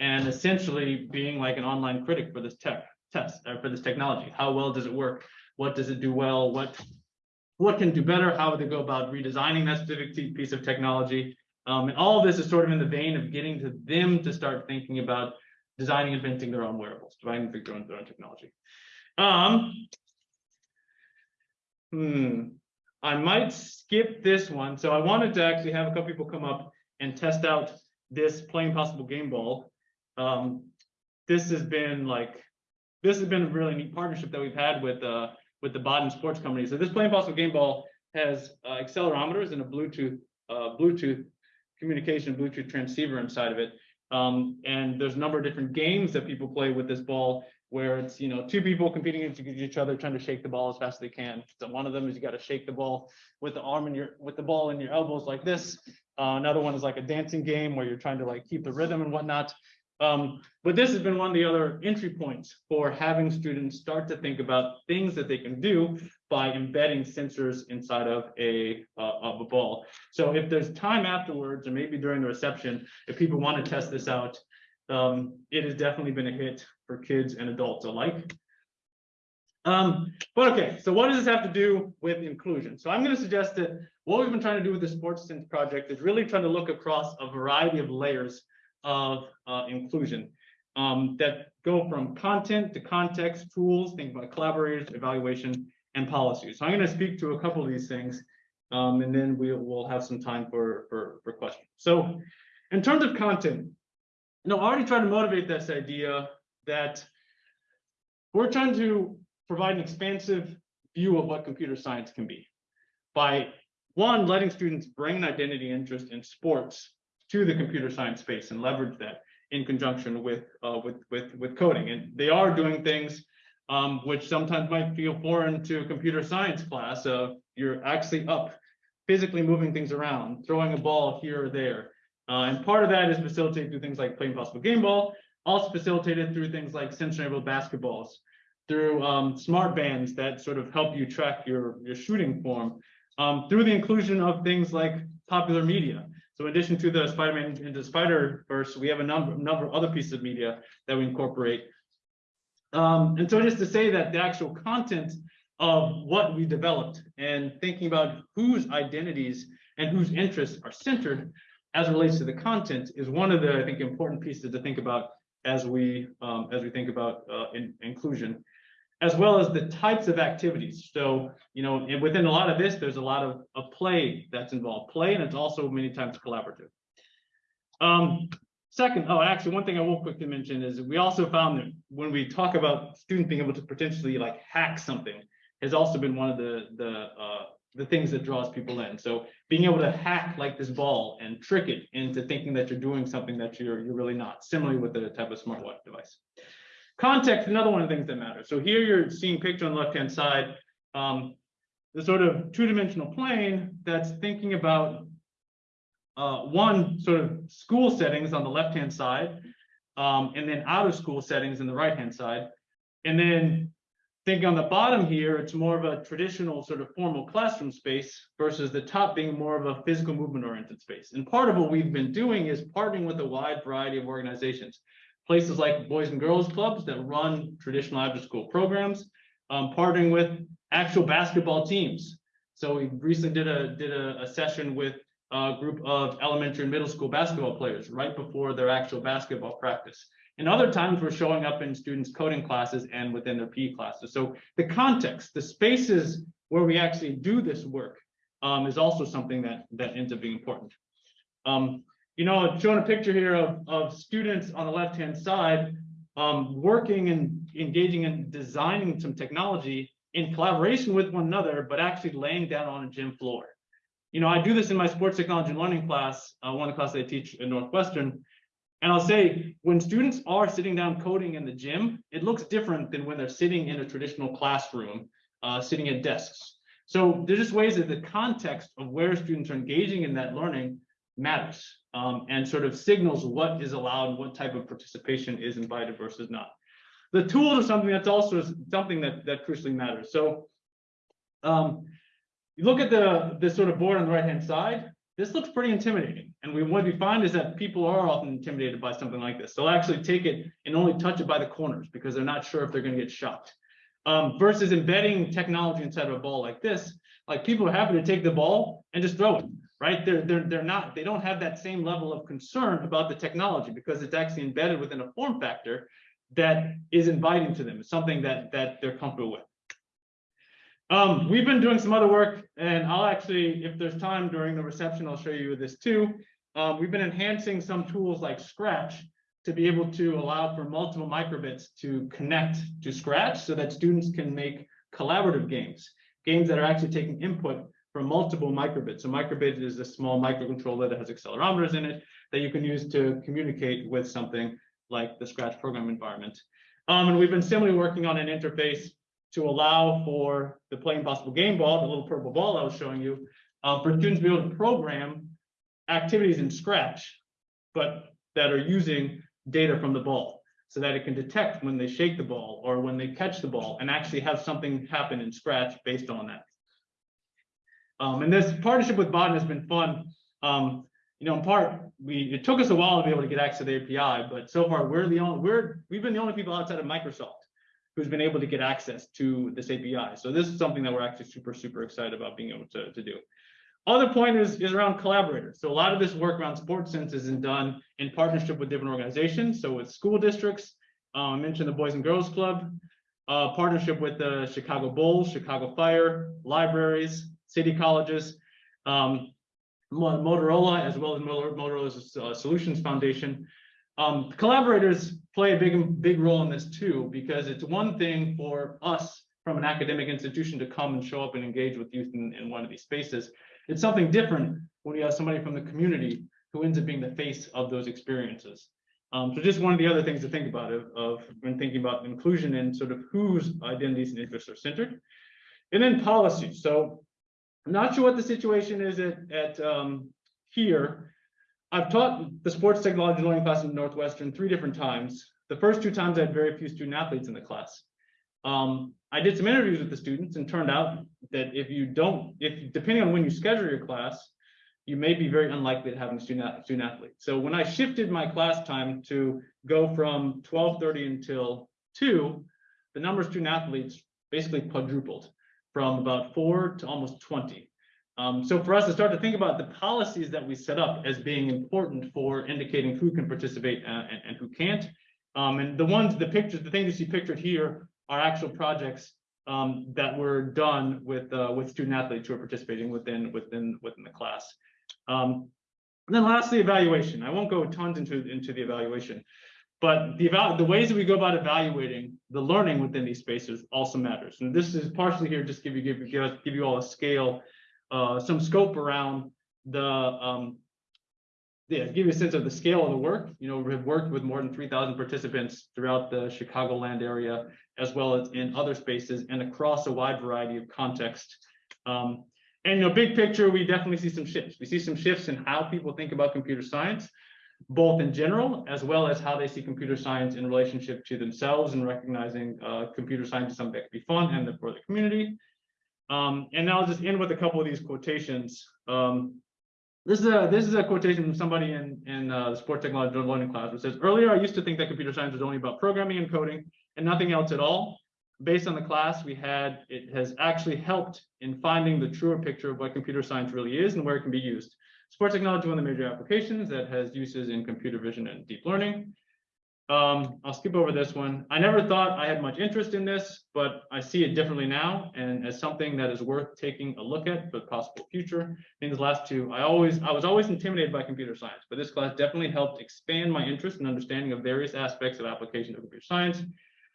and essentially being like an online critic for this tech test or for this technology. How well does it work? What does it do well? What what can do better? How would they go about redesigning that specific piece of technology? Um, and all of this is sort of in the vein of getting to them to start thinking about designing, inventing their own wearables, designing their own, their own technology. Um, hmm, I might skip this one. So I wanted to actually have a couple people come up and test out this Play Impossible game ball. Um, this has been like, this has been a really neat partnership that we've had with uh, with the Baden Sports Company. So this Play Impossible game ball has uh, accelerometers and a Bluetooth uh, Bluetooth communication Bluetooth transceiver inside of it. Um, and there's a number of different games that people play with this ball where it's you know two people competing against each other trying to shake the ball as fast as they can. So one of them is you got to shake the ball with the arm and your with the ball in your elbows like this. Uh, another one is like a dancing game where you're trying to like keep the rhythm and whatnot. Um, but this has been one of the other entry points for having students start to think about things that they can do by embedding sensors inside of a uh, of a ball. So if there's time afterwards, or maybe during the reception, if people want to test this out, um, it has definitely been a hit for kids and adults alike. Um, but okay, so what does this have to do with inclusion? So I'm going to suggest that what we've been trying to do with the Sports Sense project is really trying to look across a variety of layers of uh, inclusion um, that go from content to context, tools, think about collaborators, evaluation, and policies. So I'm going to speak to a couple of these things, um, and then we will have some time for, for, for questions. So in terms of content, you know, I already tried to motivate this idea that we're trying to provide an expansive view of what computer science can be by one, letting students bring an identity interest in sports to the computer science space and leverage that in conjunction with uh, with with with coding. And they are doing things um, which sometimes might feel foreign to a computer science class. Uh, you're actually up, physically moving things around, throwing a ball here or there. Uh, and part of that is facilitated through things like Play Impossible game ball, also facilitated through things like sensor-enabled basketballs, through um, smart bands that sort of help you track your, your shooting form, um, through the inclusion of things like popular media. So in addition to the Spider-Man into Spider-Verse, we have a number, number of other pieces of media that we incorporate. Um, and so just to say that the actual content of what we developed and thinking about whose identities and whose interests are centered as relates to the content is one of the, I think, important pieces to think about as we um, as we think about uh, in, inclusion, as well as the types of activities. So, you know, within a lot of this, there's a lot of, of play that's involved, play, and it's also many times collaborative. Um, second, oh, actually, one thing I will quickly mention is we also found that when we talk about students being able to potentially like hack something, has also been one of the the uh, the things that draws people in. So being able to hack like this ball and trick it into thinking that you're doing something that you're you're really not. Similarly with the type of smartwatch device. Context, another one of the things that matters. So here you're seeing picture on the left-hand side, um, the sort of two-dimensional plane that's thinking about uh, one sort of school settings on the left-hand side, um, and then out of school settings in the right-hand side. And then thinking on the bottom here, it's more of a traditional sort of formal classroom space versus the top being more of a physical movement oriented space. And part of what we've been doing is partnering with a wide variety of organizations. Places like Boys and Girls Clubs that run traditional after school programs, um, partnering with actual basketball teams. So we recently did a, did a, a session with a group of elementary and middle school basketball players right before their actual basketball practice. And other times we're showing up in students' coding classes and within their PE classes. So the context, the spaces where we actually do this work um, is also something that, that ends up being important. Um, you know, shown a picture here of, of students on the left-hand side um, working and engaging in designing some technology in collaboration with one another, but actually laying down on a gym floor. You know, I do this in my sports technology and learning class, uh, one of the classes I teach at Northwestern. And I'll say, when students are sitting down coding in the gym, it looks different than when they're sitting in a traditional classroom, uh, sitting at desks. So there's just ways that the context of where students are engaging in that learning matters um, and sort of signals what is allowed, and what type of participation is invited versus not. The tools are something that's also something that that crucially matters. So um, you look at the the sort of board on the right hand side. This looks pretty intimidating, and we what we find is that people are often intimidated by something like this. They'll actually take it and only touch it by the corners because they're not sure if they're going to get shocked. Um, versus embedding technology inside of a ball like this, like people are happy to take the ball and just throw it right? They're, they're, they're not, they don't have that same level of concern about the technology because it's actually embedded within a form factor that is inviting to them. It's something that, that they're comfortable with. Um, we've been doing some other work and I'll actually, if there's time during the reception, I'll show you this too. Um, we've been enhancing some tools like Scratch to be able to allow for multiple microbits to connect to Scratch so that students can make collaborative games, games that are actually taking input from multiple microbits. So microbit is a small microcontroller that has accelerometers in it that you can use to communicate with something like the Scratch program environment. Um, and we've been similarly working on an interface to allow for the Play Impossible game ball, the little purple ball I was showing you, uh, for students to be able to program activities in Scratch, but that are using data from the ball so that it can detect when they shake the ball or when they catch the ball and actually have something happen in Scratch based on that. Um, and this partnership with Baden has been fun. Um, you know, in part, we it took us a while to be able to get access to the API, but so far we're the only we're we've been the only people outside of Microsoft who's been able to get access to this API. So this is something that we're actually super super excited about being able to, to do. Other point is is around collaborators. So a lot of this work around sports sense is done in partnership with different organizations. So with school districts, um, I mentioned the Boys and Girls Club, uh, partnership with the Chicago Bulls, Chicago Fire, libraries, city colleges, um, Motorola, as well as Motorola's uh, Solutions Foundation. Um, collaborators play a big, big role in this too, because it's one thing for us from an academic institution to come and show up and engage with youth in, in one of these spaces. It's something different when you have somebody from the community who ends up being the face of those experiences. Um, so just one of the other things to think about of, of when thinking about inclusion and sort of whose identities and interests are centered. And then policy. So I'm not sure what the situation is at, at um, here. I've taught the sports technology learning class in Northwestern three different times. The first two times I had very few student athletes in the class. Um, I did some interviews with the students and turned out that if you don't, if depending on when you schedule your class, you may be very unlikely to have a student, student athlete. So when I shifted my class time to go from 1230 until two, the number of student athletes basically quadrupled from about four to almost 20. Um, so for us to start to think about the policies that we set up as being important for indicating who can participate and, and, and who can't. Um, and the ones, the pictures, the things you see pictured here are actual projects um, that were done with uh, with student athletes who are participating within within within the class. Um, and then lastly, evaluation. I won't go tons into into the evaluation, but the the ways that we go about evaluating the learning within these spaces also matters. And this is partially here just give you give give, give you all a scale, uh, some scope around the um, yeah, give you a sense of the scale of the work. You know, we've worked with more than 3,000 participants throughout the Chicagoland area, as well as in other spaces and across a wide variety of context. Um, and you know, big picture, we definitely see some shifts. We see some shifts in how people think about computer science both in general as well as how they see computer science in relationship to themselves and recognizing uh, computer science is something that can be fun and for the community. Um, and now I'll just end with a couple of these quotations. Um, this is a this is a quotation from somebody in in uh, the sport technology learning class. which says earlier I used to think that computer science was only about programming and coding and nothing else at all. based on the class we had, it has actually helped in finding the truer picture of what computer science really is and where it can be used. Sports technology, one of the major applications that has uses in computer vision and deep learning. Um, I'll skip over this one. I never thought I had much interest in this, but I see it differently now and as something that is worth taking a look at for the possible future. In these last two, I always, I was always intimidated by computer science, but this class definitely helped expand my interest and understanding of various aspects of application of computer science.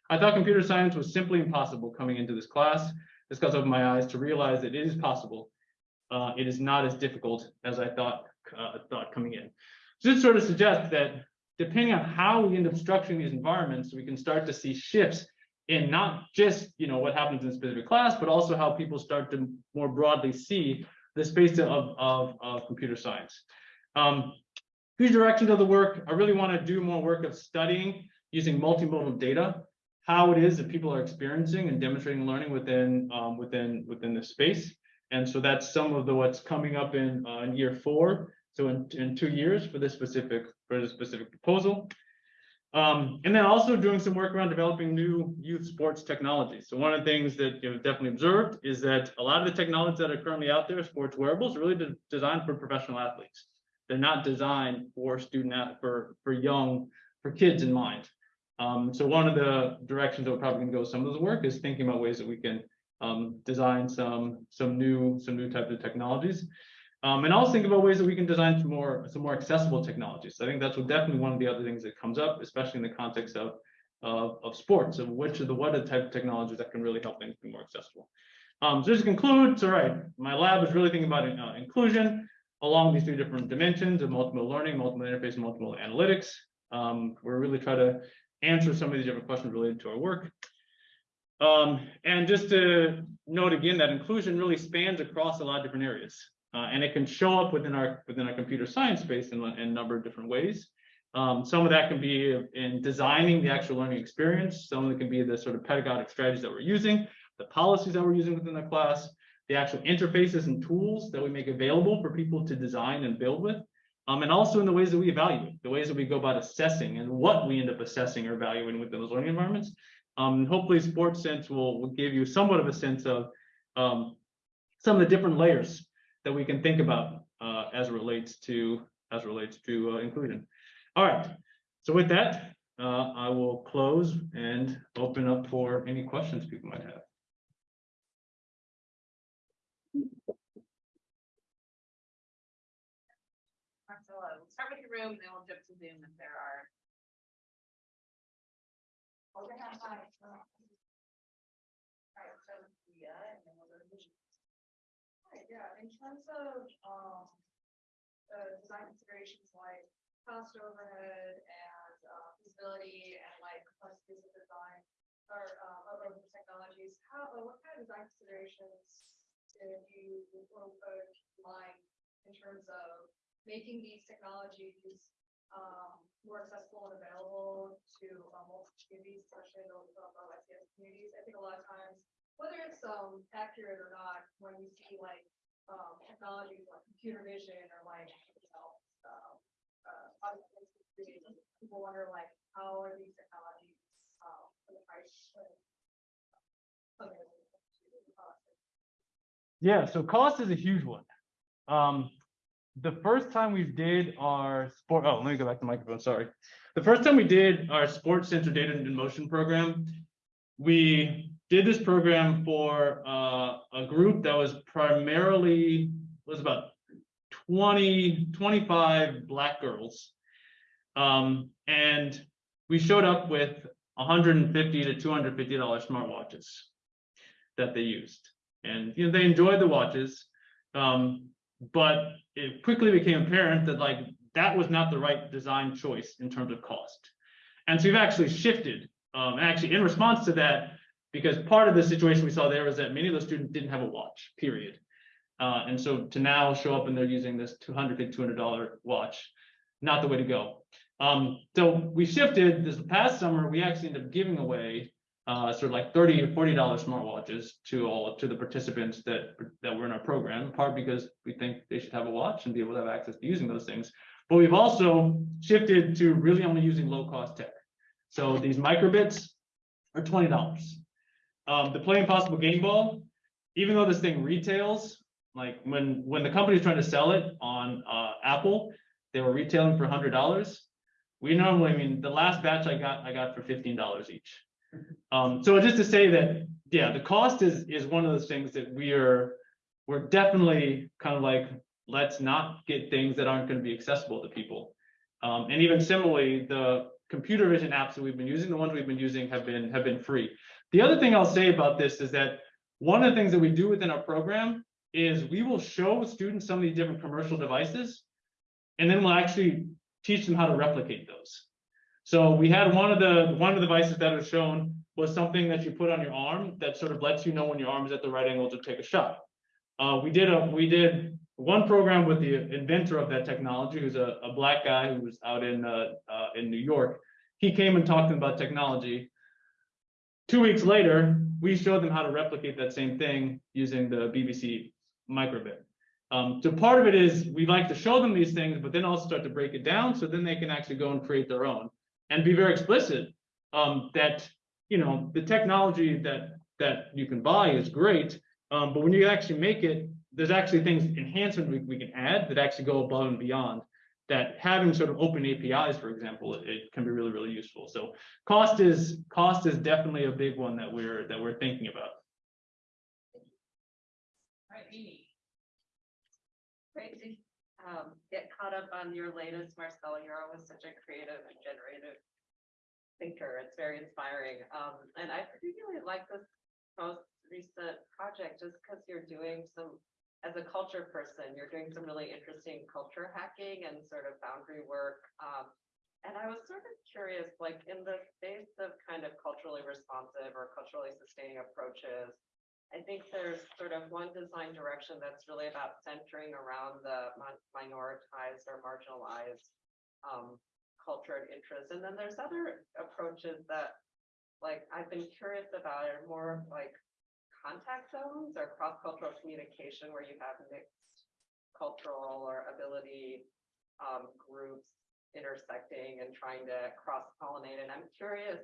I thought computer science was simply impossible coming into this class. This class opened my eyes to realize that it is possible. Uh, it is not as difficult as I thought, uh, thought coming in. So this sort of suggests that depending on how we end up structuring these environments, we can start to see shifts in not just, you know, what happens in a specific class, but also how people start to more broadly see the space of, of, of computer science. Um, few directions of the work, I really want to do more work of studying using multimodal data, how it is that people are experiencing and demonstrating learning within, um, within, within this space. And so that's some of the what's coming up in, uh, in year four. So in, in two years for this specific, for this specific proposal. Um, and then also doing some work around developing new youth sports technology. So one of the things that you've definitely observed is that a lot of the technologies that are currently out there, sports wearables, are really de- designed for professional athletes. They're not designed for student, for, for young, for kids in mind. Um, so one of the directions that we're probably gonna go with some of this work is thinking about ways that we can um, design some, some new, some new types of technologies. Um, and also think about ways that we can design some more, some more accessible technologies. So I think that's definitely one of the other things that comes up, especially in the context of, of, of sports, of which are the, what are the type of technologies that can really help things be more accessible. Um, so just to conclude, so right, my lab is really thinking about uh, inclusion along these three different dimensions of multiple learning, multiple interface, multiple analytics. Um, we're really trying to answer some of these different questions related to our work. Um, and just to note again that inclusion really spans across a lot of different areas. Uh, and it can show up within our within our computer science space in, a- in a number of different ways. Um, some of that can be in designing the actual learning experience. Some of it can be the sort of pedagogic strategies that we're using, the policies that we're using within the class, the actual interfaces and tools that we make available for people to design and build with. Um, and also in the ways that we evaluate, the ways that we go about assessing and what we end up assessing or evaluating within those learning environments. Um, hopefully Sports Sense will, will give you somewhat of a sense of um, some of the different layers that we can think about uh, as relates to as relates to uh, inclusion. All right. So with that, uh, I will close and open up for any questions people might have. Marcelo, we'll start with the room, then we'll jump to Zoom if there are. Your hand high. Alright, so Leah, and then we'll go to. Right, yeah, in terms of, um, uh, design considerations like cost overhead and, uh, feasibility and like complexities of design or, um, of technologies, how, uh, what kind of design considerations did you, mind in terms of making these technologies, um, more accessible and available to, um, multiple communities, especially those of our ICS communities? I think a lot of times whether it's um accurate or not, when you see like um technologies like computer vision or like, you know, um. Uh, create, people wonder like, how are these technologies um the price? uh, Yeah, so cost is a huge one. Um, the first time we did our sport, oh, let me go back to the microphone, sorry. The first time we did our sports sensor data in motion program, we did this program for uh, a group that was primarily, was about 20, 25 black girls. Um, and we showed up with hundred and fifty to two hundred fifty dollar smartwatches that they used. And, you know, they enjoyed the watches. Um, but it quickly became apparent that like, that was not the right design choice in terms of cost. And so we've actually shifted, um, actually in response to that, because part of the situation we saw there was that many of those students didn't have a watch, period. Uh, and so to now show up and they're using this two hundred to two hundred dollar watch, not the way to go. Um, so we shifted this past summer, we actually ended up giving away uh, sort of like thirty or forty dollar smartwatches to all, to the participants that, that were in our program, in part because we think they should have a watch and be able to have access to using those things. But we've also shifted to really only using low cost tech. So these microbits are twenty dollars. Um, the Play Impossible game ball, even though this thing retails, like when, when the company's trying to sell it on, uh, Apple, they were retailing for hundred dollars. We normally, I mean, the last batch I got, I got for fifteen dollars each. Um, so just to say that, yeah, the cost is, is one of those things that we are, we're definitely kind of like, let's not get things that aren't gonna be accessible to people. Um, and even similarly, the computer vision apps that we've been using, the ones we've been using have been, have been free. The other thing I'll say about this is that one of the things that we do within our program is we will show students some of these different commercial devices. And then we'll actually teach them how to replicate those. So we had one of the, one of the devices that was shown was something that you put on your arm that sort of lets you know when your arm is at the right angle to take a shot. Uh, we did a, we did one program with the inventor of that technology, who's a, a black guy who was out in, uh, uh, in New York. He came and talked to them about technology. Two weeks later, we showed them how to replicate that same thing using the BBC microbit. Um, so part of it is we like to show them these things, but then also start to break it down so then they can actually go and create their own and be very explicit um, that you know the technology that that you can buy is great, um, but when you actually make it, there's actually things enhancement we, we can add that actually go above and beyond. That having sort of open APIs, for example, it, it can be really really useful. So cost is cost is definitely a big one that we're that we're thinking about. Right, Amy. Um get caught up on your latest, Marcelo. You're always such a creative and generative thinker. It's very inspiring. Um, and I particularly like this most recent project just because you're doing some, as a culture person, you're doing some really interesting culture hacking and sort of boundary work. Um, and I was sort of curious, like in the space of kind of culturally responsive or culturally sustaining approaches, I think there's sort of one design direction that's really about centering around the mi- minoritized or marginalized um, culture and interest. And then there's other approaches that, like, I've been curious about are more like contact zones or cross-cultural communication where you have mixed cultural or ability um, groups intersecting and trying to cross-pollinate. And I'm curious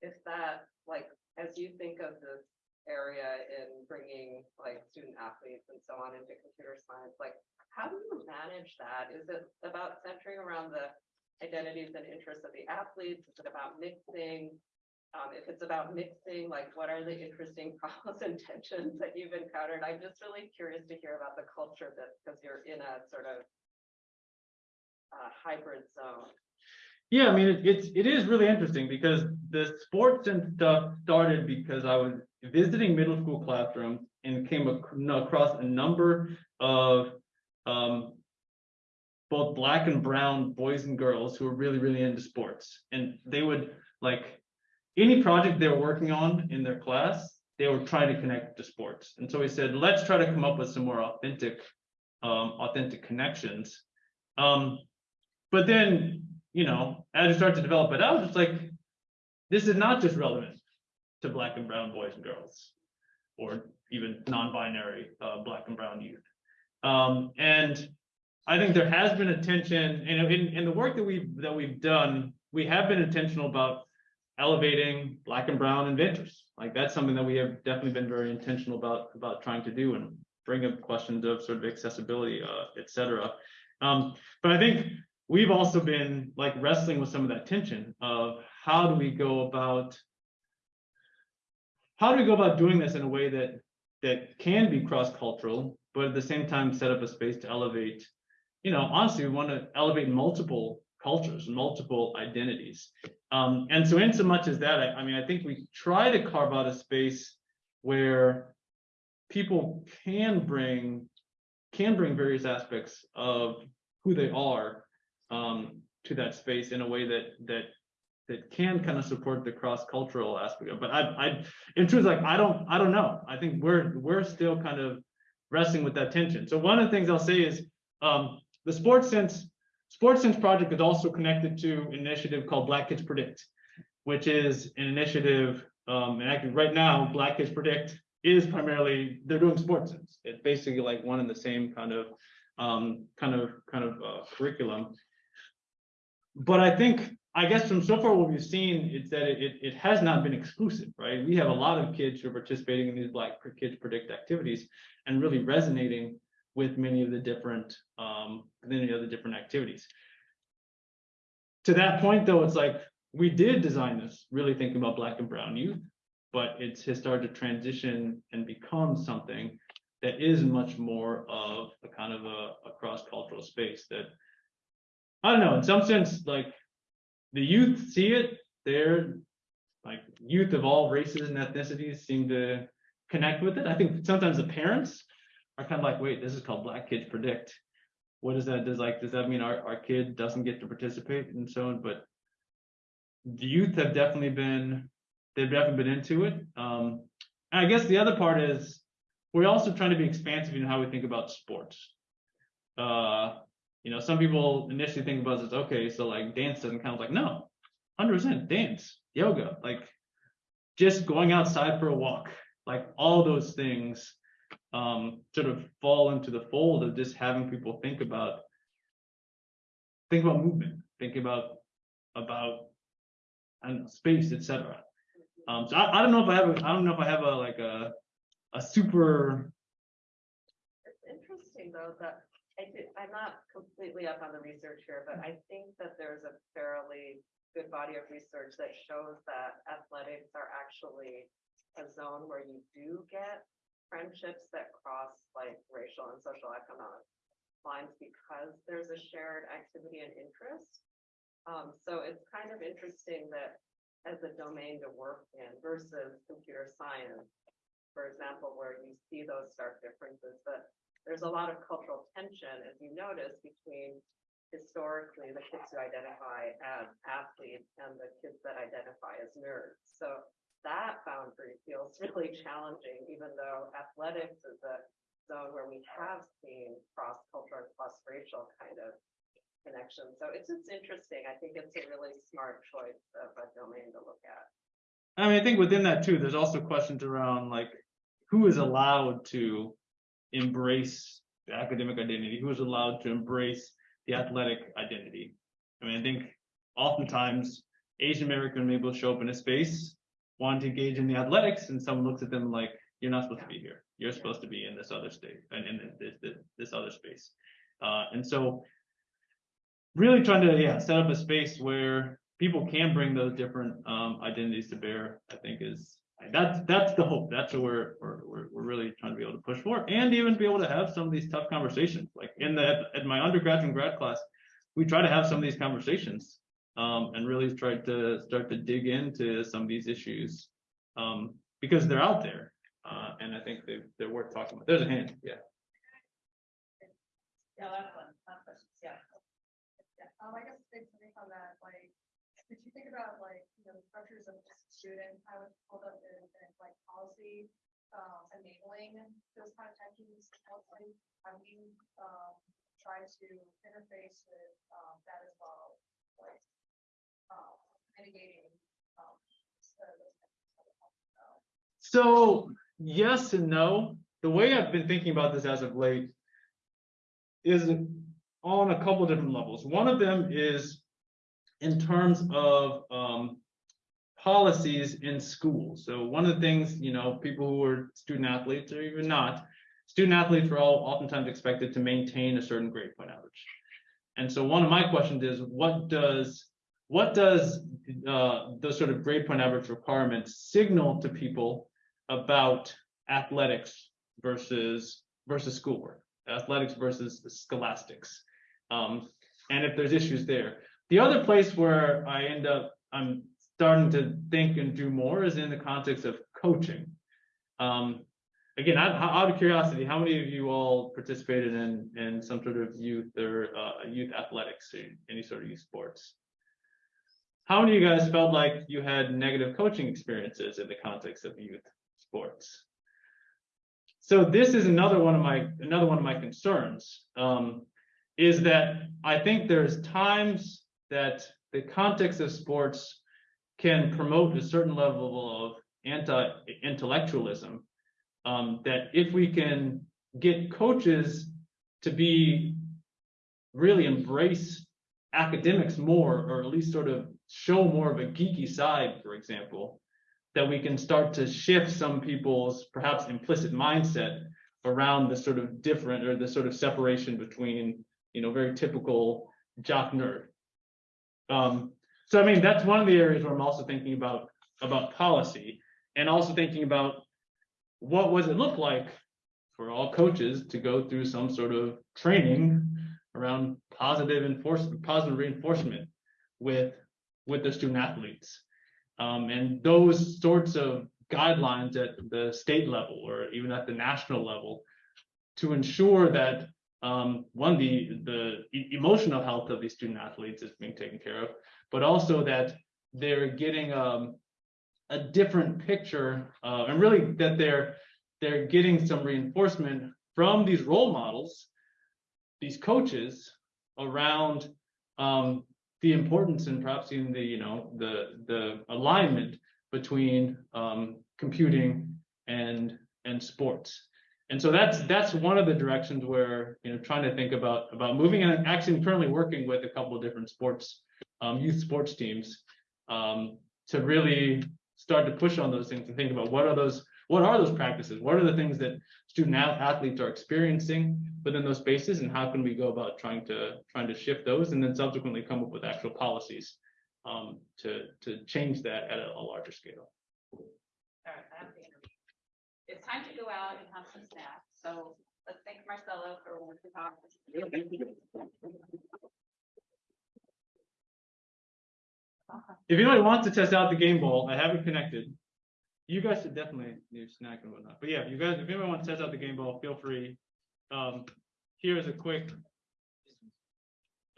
if that, like, as you think of this area in bringing like student athletes and so on into computer science, like how do you manage that? Is it about centering around the identities and interests of the athletes? Is it about mixing? Um, if it's about mixing, like what are the interesting problems and tensions that you've encountered? I'm just really curious to hear about the culture that, because you're in a sort of uh, hybrid zone. Yeah, I mean, it, it's, it is really interesting because the sports and stuff started because I was visiting middle school classrooms and came ac- across a number of um, both black and brown boys and girls who were really, really into sports. And they would like any project they were working on in their class, they were trying to connect to sports. And so we said, let's try to come up with some more authentic, um, authentic connections. Um, but then, you know, as you start to develop it out, it's like, this is not just relevant to black and brown boys and girls, or even non-binary, uh, black and brown youth. Um, and I think there has been a tension, and in, in the work that we've, that we've done, we have been intentional about elevating black and brown inventors. Like that's something that we have definitely been very intentional about, about trying to do and bring up questions of sort of accessibility, uh, et cetera. Um, but I think we've also been like wrestling with some of that tension of how do we go about how do we go about doing this in a way that that can be cross-cultural, but at the same time set up a space to elevate, you know, honestly, we want to elevate multiple cultures, multiple identities. Um, and so in so much as that, I, I mean, I think we try to carve out a space where people can bring can bring various aspects of who they are um, to that space in a way that that that can kind of support the cross-cultural aspect of. But I, I, in truth, like I don't, I don't know. I think we're we're still kind of wrestling with that tension. So one of the things I'll say is um, the Sports Sense Sports Sense project is also connected to an initiative called Black Kids Predict, which is an initiative. Um, and right now, Black Kids Predict is primarily they're doing sports sense. It's basically like one and the same kind of um, kind of kind of uh, curriculum. But I think I guess from so far what we've seen, is that it, it, has not been exclusive, right? We have a lot of kids who are participating in these Black Kids Predict activities and really resonating with many of the different, um, many of the different activities. To that point, though, it's like, we did design this really thinking about Black and Brown youth, but it's has started to transition and become something that is much more of a kind of a, a cross-cultural space that I don't know, in some sense, like the youth see it, they're like youth of all races and ethnicities seem to connect with it. I think sometimes the parents are kind of like, wait, this is called Black Kids Predict. What does that? Does like, does that mean our, our kid doesn't get to participate and so on? But the youth have definitely been, they've definitely been into it. Um, and I guess the other part is we're also trying to be expansive in how we think about sports. Uh, you know, some people initially think about this, okay, so like dance doesn't count. Like, no, hundred percent dance, yoga, like just going outside for a walk, like all those things um, sort of fall into the fold of just having people think about think about movement, think about about know, space, etc. Um, so I, I don't know if I have a, I don't know if I have a like a a super It's interesting though, that I did, I'm not completely up on the research here, but I think that there's a fairly good body of research that shows that athletics are actually a zone where you do get friendships that cross like racial and social economic lines because there's a shared activity and interest. Um, so it's kind of interesting that as a domain to work in versus computer science, for example, where you see those stark differences, but there's a lot of cultural tension, as you notice, between historically the kids who identify as athletes and the kids that identify as nerds. So that boundary feels really challenging, even though athletics is a zone where we have seen cross-cultural, cross-racial kind of connection. So it's just interesting. I think it's a really smart choice of a domain to look at. I mean, I think within that too, there's also questions around like who is allowed to embrace the academic identity, who is allowed to embrace the athletic identity. I mean, I think oftentimes Asian American will show up in a space, want to engage in the athletics, and someone looks at them like, you're not supposed to be here. You're supposed to be in this other state and in this, this, this other space. Uh, and so really trying to, yeah, set up a space where people can bring those different um, identities to bear, I think is, that's, that's the hope. That's what we're, we're, we're, really trying to be able to push for and even be able to have some of these tough conversations. Like in the, at my undergrad and grad class, we try to have some of these conversations um, and really try to start to dig into some of these issues um, because they're out there. Uh, and I think they, they're worth talking about. There's a hand, yeah. Yeah, that's one, last question, yeah. Yeah, um, I guess thing on that, like, did you think about like, you know, the pressures of a student, I would hold up in, in like policy, um, enabling those kind of tensions, like, have you, um, tried to interface with, um, that as well, like, um, mitigating, um, so. So yes and no. The way I've been thinking about this as of late is on a couple different levels. One of them is in terms of um, policies in schools. So one of the things, you know, people who are student athletes or even not, student athletes are all oftentimes expected to maintain a certain grade point average. And so one of my questions is, what does what does uh, the sort of grade point average requirements signal to people about athletics versus versus schoolwork, athletics versus scholastics, um, and if there's issues there. The other place where I end up, I'm starting to think and do more is in the context of coaching. Um, again, out, of curiosity, how many of you all participated in in some sort of youth or uh, youth athletics, or any sort of youth sports? How many of you guys felt like you had negative coaching experiences in the context of youth sports? So this is another one of my another one of my concerns um, is that I think there's times that the context of sports can promote a certain level of anti-intellectualism. Um, that if we can get coaches to be really embrace academics more, or at least sort of show more of a geeky side, for example, that we can start to shift some people's perhaps implicit mindset around the sort of different or the sort of separation between, you know, very typical jock nerd. Um, so I mean, that's one of the areas where I'm also thinking about, about policy and also thinking about what was it look like for all coaches to go through some sort of training around positive enforcement, positive reinforcement with, with the student athletes. Um, and those sorts of guidelines at the state level or even at the national level to ensure that um, one, the, the emotional health of these student athletes is being taken care of, but also that they're getting um, a different picture, uh, and really that they're they're getting some reinforcement from these role models, these coaches around um, the importance and perhaps even the you know the the alignment between um, computing and and sports. And so that's that's one of the directions where you know trying to think about about moving and actually currently working with a couple of different sports um, youth sports teams um, to really start to push on those things and think about what are those what are those practices what are the things that student athletes are experiencing within those spaces and how can we go about trying to trying to shift those and then subsequently come up with actual policies um, to to change that at a, a larger scale. All right, I have the interview. It's time to go out and have some snacks, so let's thank Marcelo for working on this. If anybody wants to test out the game ball, I have it connected. You guys should definitely need a snack and whatnot. But yeah, if you guys, if anyone wants to test out the game ball, feel free. Um, here's a quick.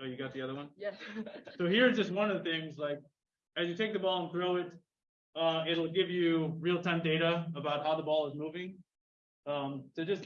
Oh, you got the other one? Yes. So here's just one of the things, like, as you take the ball and throw it, uh, it'll give you real-time data about how the ball is moving. Um, so just